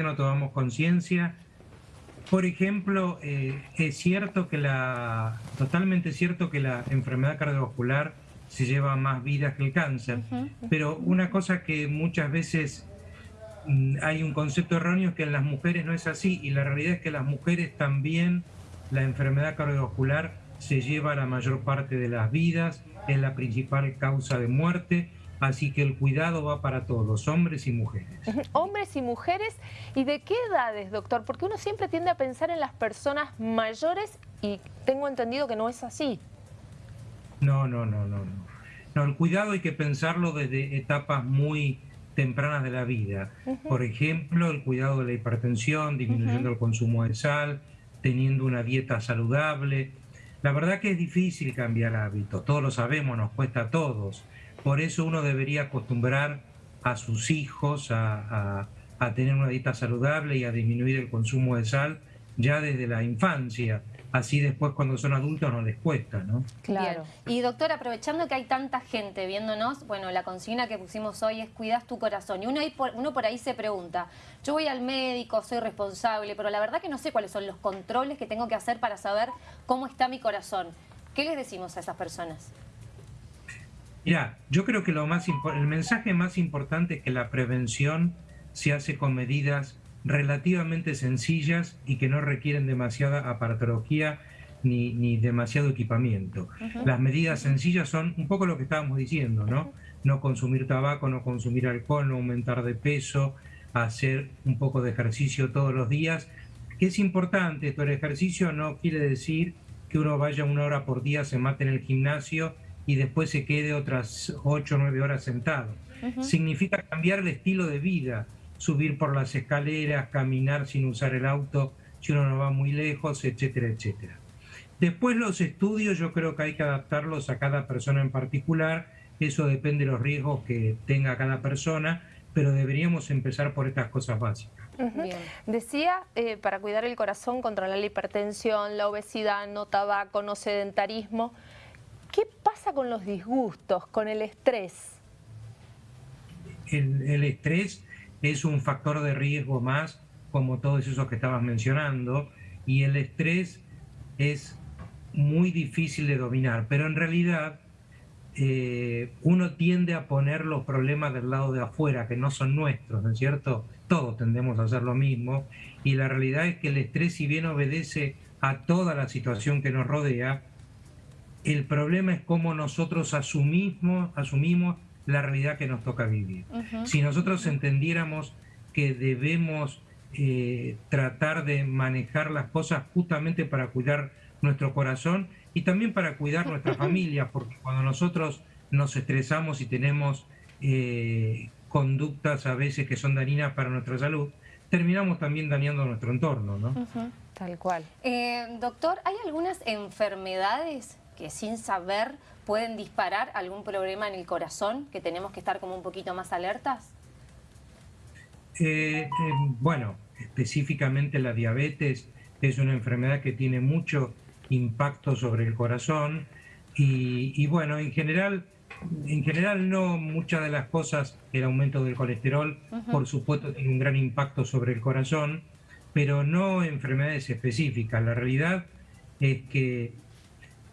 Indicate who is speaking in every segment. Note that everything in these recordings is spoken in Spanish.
Speaker 1: no tomamos conciencia. Por ejemplo, eh, es cierto que la, totalmente cierto que la enfermedad cardiovascular se lleva más vidas que el cáncer, pero una cosa que muchas veces mm, hay un concepto erróneo es que en las mujeres no es así y la realidad es que las mujeres también la enfermedad cardiovascular se lleva la mayor parte de las vidas, es la principal causa de muerte Así que el cuidado va para todos, hombres y mujeres.
Speaker 2: Hombres y mujeres. ¿Y de qué edades, doctor? Porque uno siempre tiende a pensar en las personas mayores y tengo entendido que no es así.
Speaker 1: No, no, no, no. No, el cuidado hay que pensarlo desde etapas muy tempranas de la vida. Por ejemplo, el cuidado de la hipertensión, disminuyendo el consumo de sal, teniendo una dieta saludable. La verdad que es difícil cambiar hábitos, todos lo sabemos, nos cuesta a todos. Por eso uno debería acostumbrar a sus hijos a, tener una dieta saludable y a disminuir el consumo de sal ya desde la infancia. Así después cuando son adultos no les cuesta, ¿no?
Speaker 3: Claro. Y doctor, aprovechando que hay tanta gente viéndonos, bueno, la consigna que pusimos hoy es cuidas tu corazón. Y uno, por, uno por ahí se pregunta, yo voy al médico, soy responsable, pero la verdad que no sé cuáles son los controles que tengo que hacer para saber cómo está mi corazón. ¿Qué les decimos a esas personas?
Speaker 1: Mira, yo creo que lo más el mensaje más importante es que la prevención se hace con medidas relativamente sencillas y que no requieren demasiada aparatología ni, ni demasiado equipamiento. Las medidas sencillas son un poco lo que estábamos diciendo, ¿no? No consumir tabaco, no consumir alcohol, no aumentar de peso, hacer un poco de ejercicio todos los días, que es importante, esto el ejercicio no quiere decir que uno vaya una hora por día, se mate en el gimnasio y después se quede otras 8 o 9 horas sentado. Significa cambiar el estilo de vida, subir por las escaleras, caminar sin usar el auto si uno no va muy lejos, etcétera, etcétera. Después los estudios yo creo que hay que adaptarlos a cada persona en particular, eso depende de los riesgos que tenga cada persona, pero deberíamos empezar por estas cosas básicas.
Speaker 2: Decía, eh, para cuidar el corazón, controlar la hipertensión, la obesidad, no tabaco, no sedentarismo, ¿Qué pasa con los disgustos, con el estrés?
Speaker 1: El, estrés es un factor de riesgo más, como todos esos que estabas mencionando, y el estrés es muy difícil de dominar, pero en realidad eh, uno tiende a poner los problemas del lado de afuera, que no son nuestros, ¿no es cierto? Todos tendemos a hacer lo mismo, y la realidad es que el estrés, si bien obedece a toda la situación que nos rodea, el problema es cómo nosotros asumimos, asumimos la realidad que nos toca vivir. Si nosotros entendiéramos que debemos eh, tratar de manejar las cosas justamente para cuidar nuestro corazón y también para cuidar nuestra familia, porque cuando nosotros nos estresamos y tenemos eh, conductas a veces que son dañinas para nuestra salud, terminamos también dañando nuestro entorno, ¿no?
Speaker 2: Tal cual.
Speaker 3: Eh, doctor, ¿hay algunas enfermedades que sin saber pueden disparar algún problema en el corazón, que tenemos que estar como un poquito más alertas?
Speaker 1: Eh, eh, bueno, específicamente la diabetes es una enfermedad que tiene mucho impacto sobre el corazón y, bueno, en general, en general no muchas de las cosas, el aumento del colesterol, por supuesto, tiene un gran impacto sobre el corazón, pero no enfermedades específicas. La realidad es que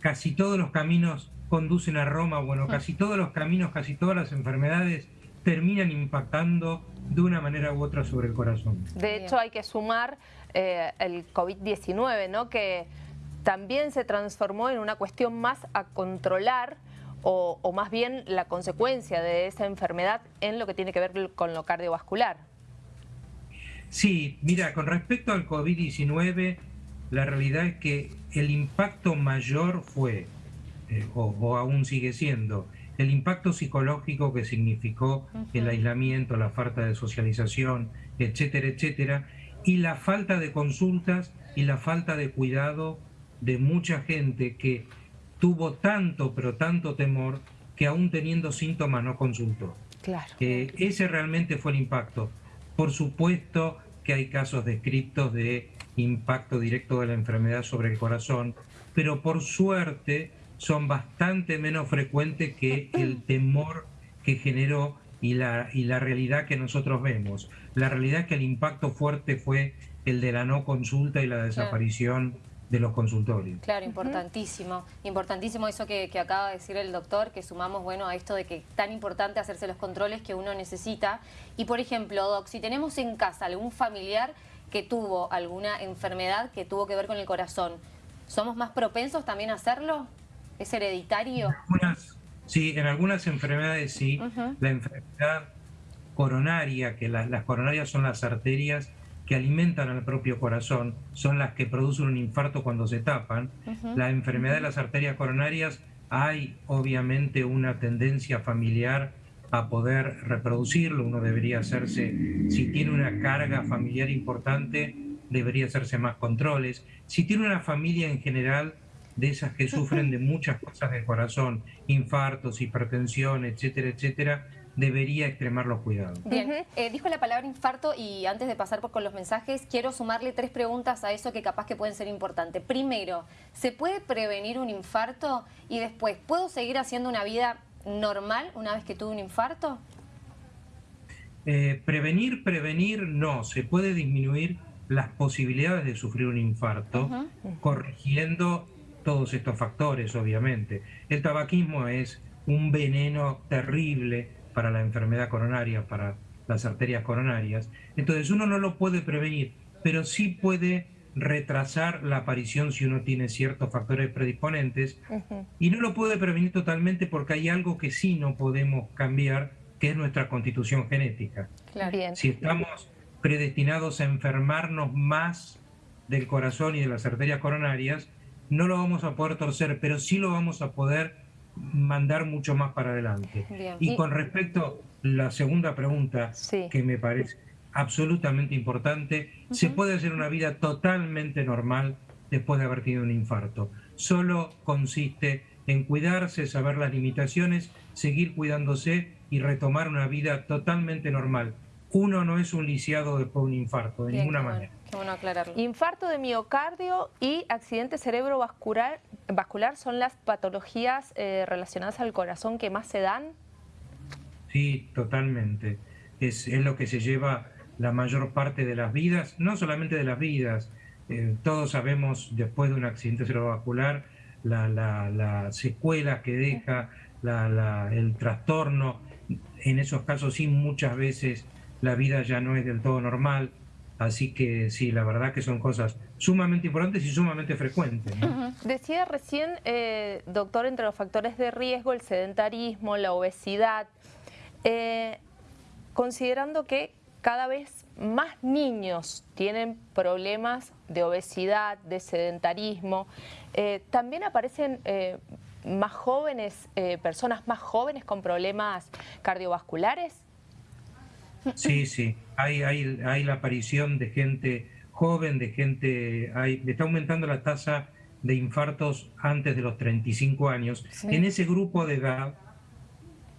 Speaker 1: casi todos los caminos conducen a Roma, bueno, casi todos los caminos, casi todas las enfermedades terminan impactando de una manera u otra sobre el corazón.
Speaker 2: De hecho, hay que sumar eh, el COVID-19, ¿no? que también se transformó en una cuestión más a controlar o, o, más bien la consecuencia de esa enfermedad en lo que tiene que ver con lo cardiovascular.
Speaker 1: Sí, mira, con respecto al COVID-19, la realidad es que el impacto mayor fue, eh, o, aún sigue siendo, el impacto psicológico que significó el aislamiento, la falta de socialización, etcétera, etcétera, y la falta de consultas y la falta de cuidado de mucha gente que tuvo tanto, pero tanto temor, que aún teniendo síntomas no consultó.
Speaker 2: Claro.
Speaker 1: Eh, ese realmente fue el impacto. Por supuesto que hay casos descritos de impacto directo de la enfermedad sobre el corazón, pero por suerte son bastante menos frecuentes que el temor que generó y la, y la realidad que nosotros vemos. La realidad es que el impacto fuerte fue el de la no consulta y la desaparición de los consultorios.
Speaker 3: Claro, importantísimo. Importantísimo eso que, acaba de decir el doctor, que sumamos bueno a esto de que es tan importante hacerse los controles que uno necesita. Y por ejemplo, Doc, si tenemos en casa algún familiar que tuvo alguna enfermedad que tuvo que ver con el corazón, ¿somos más propensos también a hacerlo? ¿Es hereditario?
Speaker 1: sí, en algunas enfermedades sí. La enfermedad coronaria, que las coronarias son las arterias que alimentan al propio corazón, son las que producen un infarto cuando se tapan. La enfermedad de las arterias coronarias, hay obviamente una tendencia familiar a poder reproducirlo. Uno debería hacerse, si tiene una carga familiar importante, debería hacerse más controles. Si tiene una familia en general de esas que sufren de muchas cosas del corazón, infartos, hipertensión, etcétera, etcétera, debería extremar los cuidados.
Speaker 3: Bien, eh, dijo la palabra infarto y antes de pasar por con los mensajes, quiero sumarle tres preguntas a eso que capaz que pueden ser importantes. Primero, ¿se puede prevenir un infarto? Y después, ¿puedo seguir haciendo una vida normal una vez que tuve un infarto?
Speaker 1: Eh, prevenir, prevenir, no. Se puede disminuir las posibilidades de sufrir un infarto corrigiendo todos estos factores, obviamente. El tabaquismo es un veneno terrible para la enfermedad coronaria, para las arterias coronarias. Entonces uno no lo puede prevenir, pero sí puede retrasar la aparición si uno tiene ciertos factores predisponentes. Y no lo puede prevenir totalmente porque hay algo que sí no podemos cambiar, que es nuestra constitución genética. Si estamos predestinados a enfermarnos más del corazón y de las arterias coronarias, no lo vamos a poder torcer, pero sí lo vamos a poder mandar mucho más para adelante. Y, con respecto a la segunda pregunta, que me parece absolutamente importante, se puede hacer una vida totalmente normal después de haber tenido un infarto. Solo consiste en cuidarse, saber las limitaciones, seguir cuidándose y retomar una vida totalmente normal. Uno no es un lisiado después de un infarto, de ninguna manera.
Speaker 2: Infarto de miocardio y accidente cerebrovascular vascular son las patologías eh, relacionadas al corazón que más se dan.
Speaker 1: Sí, totalmente. Es, lo que se lleva la mayor parte de las vidas, no solamente de las vidas. Eh, todos sabemos después de un accidente cerebrovascular la, la, secuela que deja, el trastorno. En esos casos sí, muchas veces la vida ya no es del todo normal Así que sí, la verdad que son cosas sumamente importantes y sumamente frecuentes.
Speaker 2: Decía recién, eh, doctor, entre los factores de riesgo, el sedentarismo, la obesidad, eh, considerando que cada vez más niños tienen problemas de obesidad, de sedentarismo, eh, también aparecen más jóvenes, personas más jóvenes con problemas cardiovasculares.
Speaker 1: Sí, sí, hay, hay, hay la aparición de gente joven, de gente, hay, está aumentando la tasa de infartos antes de los 35 años. En ese grupo de edad,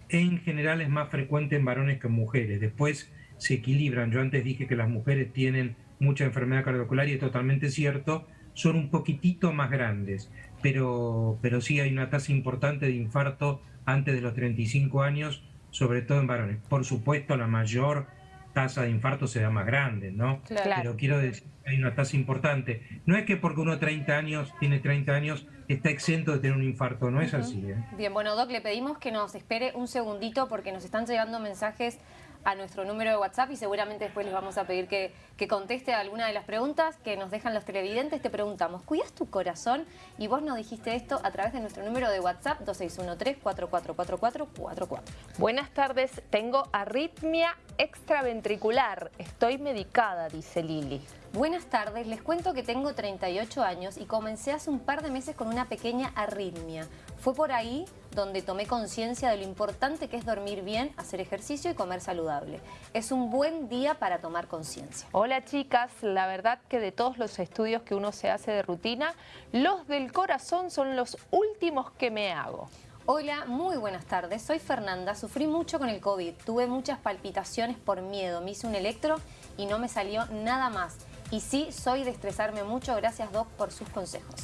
Speaker 1: en general es más frecuente en varones que en mujeres. Después se equilibran. Yo antes dije que las mujeres tienen mucha enfermedad cardiovascular y es totalmente cierto. Son un poquitito más grandes, pero, pero sí hay una tasa importante de infarto antes de los 35 años sobre todo en varones. Por supuesto, la mayor tasa de infarto se da más grande, ¿no? Pero quiero decir que hay una tasa importante. No es que porque uno 30 años, tiene 30 años, está exento de tener un infarto, no es así. ¿eh?
Speaker 3: Bien, bueno, Doc, le pedimos que nos espere un segundito porque nos están llegando mensajes a nuestro número de WhatsApp y seguramente después les vamos a pedir que, que conteste alguna de las preguntas que nos dejan los televidentes. Te preguntamos, ¿cuidas tu corazón? Y vos nos dijiste esto a través de nuestro número de WhatsApp 2613-444444.
Speaker 2: Buenas tardes, tengo arritmia extraventricular. Estoy medicada, dice Lili.
Speaker 3: Buenas tardes, les cuento que tengo 38 años y comencé hace un par de meses con una pequeña arritmia. Fue por ahí donde tomé conciencia de lo importante que es dormir bien, hacer ejercicio y comer saludable. Es un buen día para tomar conciencia.
Speaker 2: Hola chicas, la verdad que de todos los estudios que uno se hace de rutina, los del corazón son los últimos que me hago.
Speaker 3: Hola, muy buenas tardes. Soy Fernanda. Sufrí mucho con el COVID. Tuve muchas palpitaciones por miedo. Me hice un electro y no me salió nada más. Y sí, soy de estresarme mucho. Gracias, Doc, por sus consejos.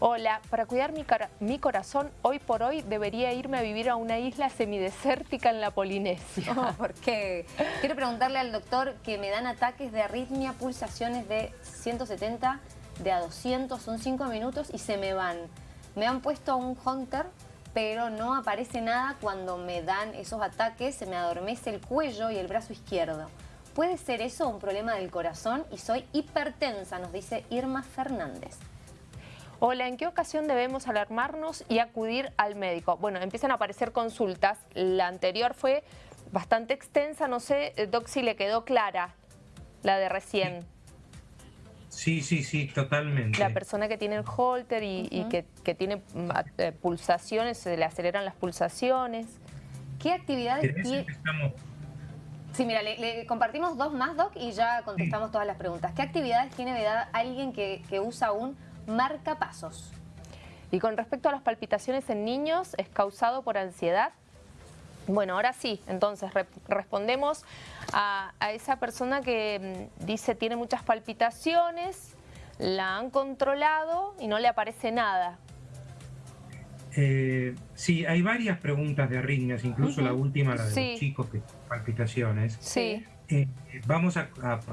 Speaker 2: Hola, para cuidar mi, mi, corazón, hoy por hoy debería irme a vivir a una isla semidesértica en la Polinesia.
Speaker 3: Oh, ¿Por qué? Quiero preguntarle al doctor que me dan ataques de arritmia, pulsaciones de 170, de a 200, son 5 minutos y se me van. Me han puesto un Hunter, pero no aparece nada cuando me dan esos ataques, se me adormece el cuello y el brazo izquierdo. ¿Puede ser eso un problema del corazón? Y soy hipertensa, nos dice Irma Fernández.
Speaker 2: Hola, ¿en qué ocasión debemos alarmarnos y acudir al médico? Bueno, empiezan a aparecer consultas. La anterior fue bastante extensa, no sé, eh, Doc, si le quedó clara la de recién.
Speaker 1: Sí, sí, sí, totalmente.
Speaker 2: La persona que tiene el holter y, que, tiene mm, eh, pulsaciones, se le aceleran las pulsaciones.
Speaker 3: ¿Qué actividades tiene? Sí, mira, le, compartimos dos más, Doc, y ya contestamos todas las preguntas. ¿Qué actividades tiene vedada alguien que, usa un marcapasos.
Speaker 2: Y con respecto a las palpitaciones en niños, ¿es causado por ansiedad? Bueno, ahora sí, entonces respondemos a, esa persona que mm, dice tiene muchas palpitaciones, la han controlado y no le aparece nada.
Speaker 1: Eh, sí, hay varias preguntas de arritmias, incluso la última, la de los chicos que palpitaciones.
Speaker 2: Sí.
Speaker 1: Eh, vamos a,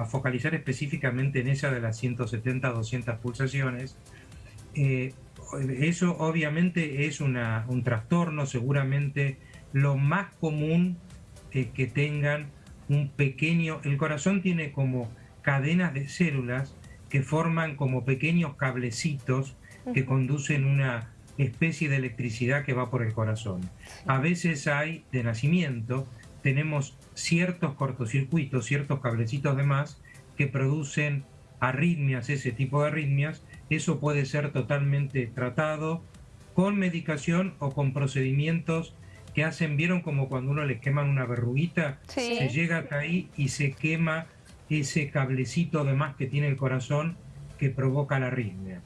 Speaker 1: focalizar específicamente en esa de las 170 200 pulsaciones. Eh, eso obviamente es un trastorno, seguramente lo más común es que tengan un pequeño... El corazón tiene como cadenas de células que forman como pequeños cablecitos que conducen una especie de electricidad que va por el corazón. A veces hay de nacimiento, tenemos ciertos cortocircuitos, ciertos cablecitos de más que producen arritmias, ese tipo de arritmias, eso puede ser totalmente tratado con medicación o con procedimientos que hacen, vieron como cuando uno le queman una verruguita, se llega hasta ahí y se quema ese cablecito de más que tiene el corazón que provoca la arritmia.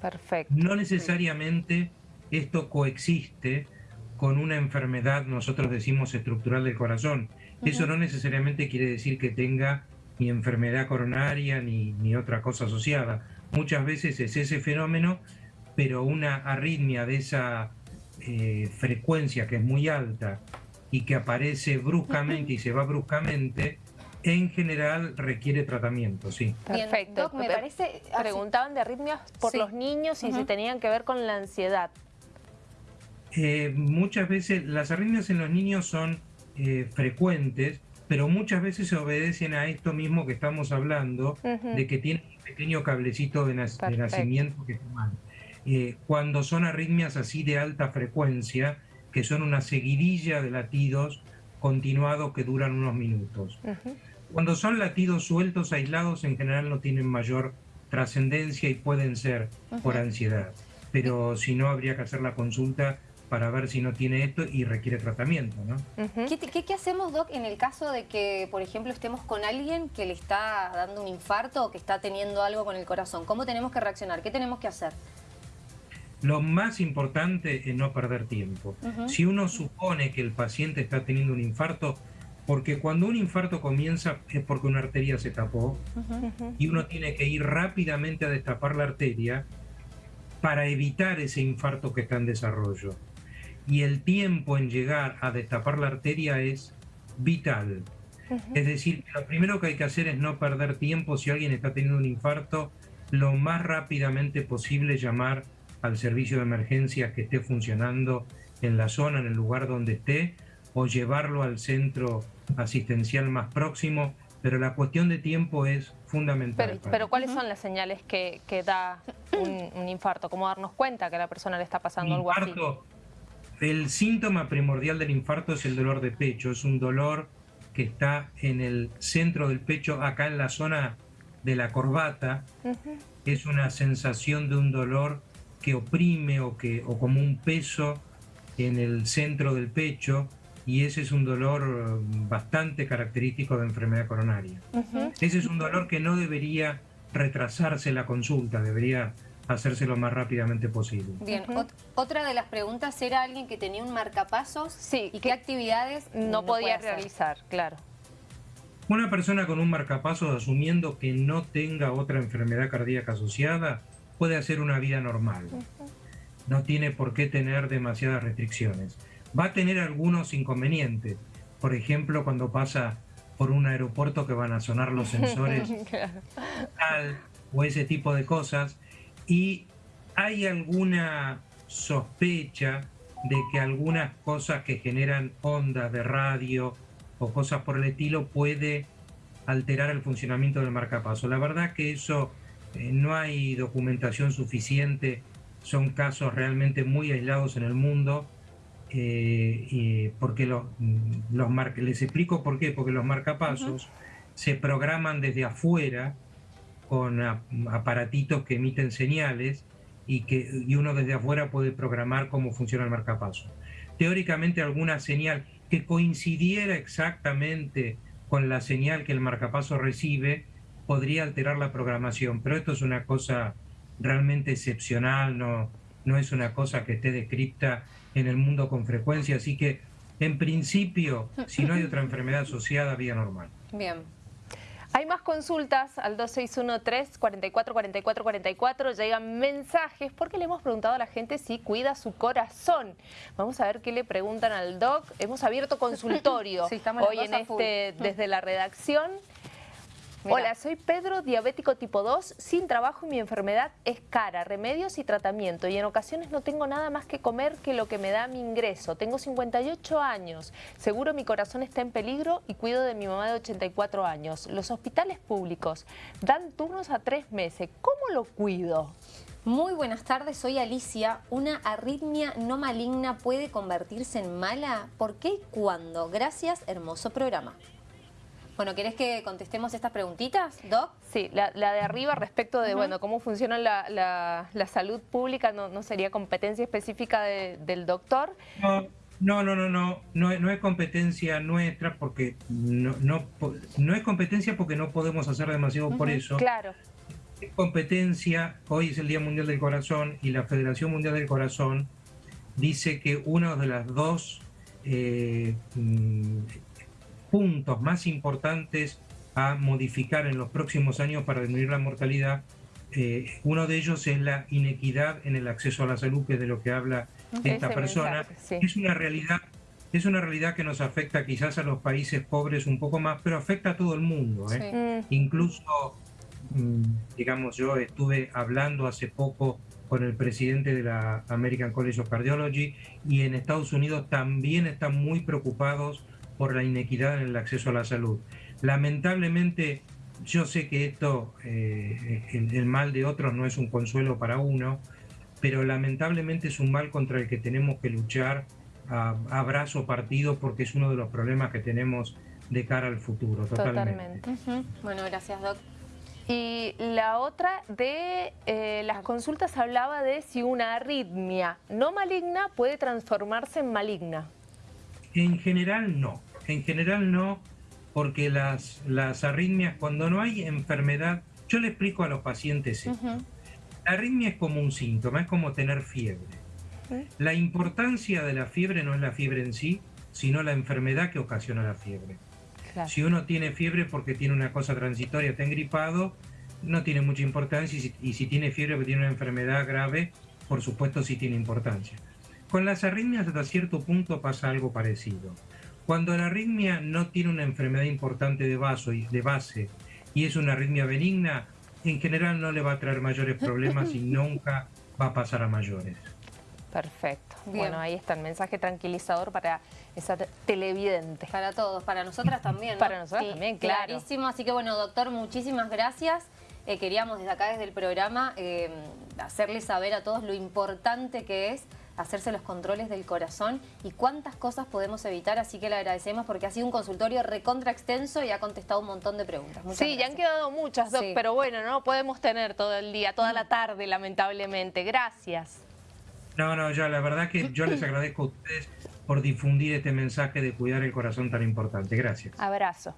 Speaker 2: Perfecto.
Speaker 1: No necesariamente esto coexiste con una enfermedad, nosotros decimos estructural del corazón. Eso no necesariamente quiere decir que tenga ni enfermedad coronaria ni, ni otra cosa asociada. Muchas veces es ese fenómeno, pero una arritmia de esa eh, frecuencia que es muy alta y que aparece bruscamente y se va bruscamente, en general requiere tratamiento, sí.
Speaker 2: Perfecto. me parece... Preguntaban de arritmias por los niños y si tenían que ver con la ansiedad.
Speaker 1: Eh, muchas veces las arritmias en los niños son eh, frecuentes, pero muchas veces se obedecen a esto mismo que estamos hablando, de que tienen un pequeño cablecito de, nacimiento que toman. Eh, cuando son arritmias así de alta frecuencia, que son una seguidilla de latidos continuados que duran unos minutos. Cuando son latidos sueltos, aislados, en general no tienen mayor trascendencia y pueden ser por ansiedad. Pero si no, habría que hacer la consulta para ver si no tiene esto y requiere tratamiento, ¿no?
Speaker 3: ¿Qué, hacemos, Doc, en el caso de que, por ejemplo, estemos con alguien que le está dando un infarto o que está teniendo algo con el corazón? ¿Cómo tenemos que reaccionar? ¿Qué tenemos que hacer?
Speaker 1: Lo más importante es no perder tiempo. Si uno supone que el paciente está teniendo un infarto, porque cuando un infarto comienza es porque una arteria se tapó y uno tiene que ir rápidamente a destapar la arteria para evitar ese infarto que está en desarrollo. Y el tiempo en llegar a destapar la arteria es vital. Es decir, lo primero que hay que hacer es no perder tiempo. Si alguien está teniendo un infarto, lo más rápidamente posible llamar al servicio de emergencias que esté funcionando en la zona, en el lugar donde esté, o llevarlo al centro asistencial más próximo, pero la cuestión de tiempo es fundamental.
Speaker 2: Pero, ¿cuáles son las señales que, da un, infarto? ¿Cómo darnos cuenta que a la persona le está pasando algo así?
Speaker 1: El síntoma primordial del infarto es el dolor de pecho, es un dolor que está en el centro del pecho, acá en la zona de la corbata. Es una sensación de un dolor que oprime o, que, o como un peso en el centro del pecho y ese es un dolor bastante característico de enfermedad coronaria. Ese es un dolor que no debería retrasarse la consulta, debería hacerse lo más rápidamente posible.
Speaker 3: Bien, otra de las preguntas era alguien que tenía un marcapasos sí, y qué actividades
Speaker 2: no, podía realizar, claro.
Speaker 1: Una persona con un marcapasos asumiendo que no tenga otra enfermedad cardíaca asociada puede hacer una vida normal. No tiene por qué tener demasiadas restricciones. Va a tener algunos inconvenientes. Por ejemplo, cuando pasa por un aeropuerto que van a sonar los sensores o ese tipo de cosas. Y hay alguna sospecha de que algunas cosas que generan ondas de radio o cosas por el estilo puede alterar el funcionamiento del marcapaso. La verdad que eso eh, no hay documentación suficiente, son casos realmente muy aislados en el mundo, eh, porque los, los les explico por qué, porque los marcapasos se programan desde afuera con aparatitos que emiten señales y que y uno desde afuera puede programar cómo funciona el marcapaso. Teóricamente alguna señal que coincidiera exactamente con la señal que el marcapaso recibe podría alterar la programación, pero esto es una cosa realmente excepcional, no, no es una cosa que esté descripta en el mundo con frecuencia, así que en principio, si no hay otra enfermedad asociada, vía normal.
Speaker 2: Bien. Hay más consultas al 2613-444444. Llegan mensajes porque le hemos preguntado a la gente si cuida su corazón. Vamos a ver qué le preguntan al doc. Hemos abierto consultorio hoy en este, desde la redacción. Hola, soy Pedro, diabético tipo 2, sin trabajo y mi enfermedad es cara, remedios y tratamiento y en ocasiones no tengo nada más que comer que lo que me da mi ingreso. Tengo 58 años, seguro mi corazón está en peligro y cuido de mi mamá de 84 años. Los hospitales públicos dan turnos a tres meses, ¿cómo lo cuido?
Speaker 3: Muy buenas tardes, soy Alicia. ¿Una arritmia no maligna puede convertirse en mala? ¿Por qué y cuándo? Gracias, hermoso programa. Bueno, ¿querés que contestemos estas preguntitas, Doc?
Speaker 2: Sí, la, de arriba respecto de, bueno, cómo funciona la, salud pública no, sería competencia específica del doctor.
Speaker 1: No, no, no, no, no, no, es competencia nuestra porque no, no, es competencia porque no podemos hacer demasiado por eso.
Speaker 2: Claro.
Speaker 1: Es competencia, hoy es el Día Mundial del Corazón y la Federación Mundial del Corazón dice que una de las dos eh, mm, puntos más importantes a modificar en los próximos años para disminuir la mortalidad. Eh, uno de ellos es la inequidad en el acceso a la salud, que es de lo que habla esta persona. Es una realidad es una realidad que nos afecta quizás a los países pobres un poco más, pero afecta a todo el mundo. ¿eh? Mm. Incluso, mm, digamos, yo estuve hablando hace poco con el presidente de la American College of Cardiology y en Estados Unidos también están muy preocupados por la inequidad en el acceso a la salud. Lamentablemente, yo sé que esto, eh, el, mal de otros no es un consuelo para uno, pero lamentablemente es un mal contra el que tenemos que luchar a, brazo partido porque es uno de los problemas que tenemos de cara al futuro. Totalmente.
Speaker 3: Bueno, gracias, Doc.
Speaker 2: Y la otra de eh, las consultas hablaba de si una arritmia no maligna puede transformarse en maligna.
Speaker 1: En general no. En general no, porque las, las arritmias, cuando no hay enfermedad, yo le explico a los pacientes esto. La arritmia es como un síntoma, es como tener fiebre. La importancia de la fiebre no es la fiebre en sí, sino la enfermedad que ocasiona la fiebre. Si uno tiene fiebre porque tiene una cosa transitoria, está engripado, no tiene mucha importancia, y si, y si tiene fiebre porque tiene una enfermedad grave, por supuesto sí tiene importancia. Con las arritmias hasta cierto punto pasa algo parecido. Cuando la arritmia no tiene una enfermedad importante de, vaso y de base y es una arritmia benigna, en general no le va a traer mayores problemas y nunca va a pasar a mayores.
Speaker 2: Perfecto. Bueno, ahí está el mensaje tranquilizador para esa televidente.
Speaker 3: Para todos, para nosotras también.
Speaker 2: Para nosotras también, claro.
Speaker 3: Clarísimo. Así que bueno, doctor, muchísimas gracias. Eh, queríamos desde acá, desde el programa, eh, hacerles saber a todos lo importante que es hacerse los controles del corazón y cuántas cosas podemos evitar, así que le agradecemos porque ha sido un consultorio recontra extenso y ha contestado un montón de preguntas.
Speaker 2: sí, ya han quedado muchas, pero bueno, no podemos tener todo el día, toda la tarde, lamentablemente. Gracias.
Speaker 1: No, no, yo la verdad que yo les agradezco a ustedes por difundir este mensaje de cuidar el corazón tan importante. Gracias.
Speaker 2: Abrazo.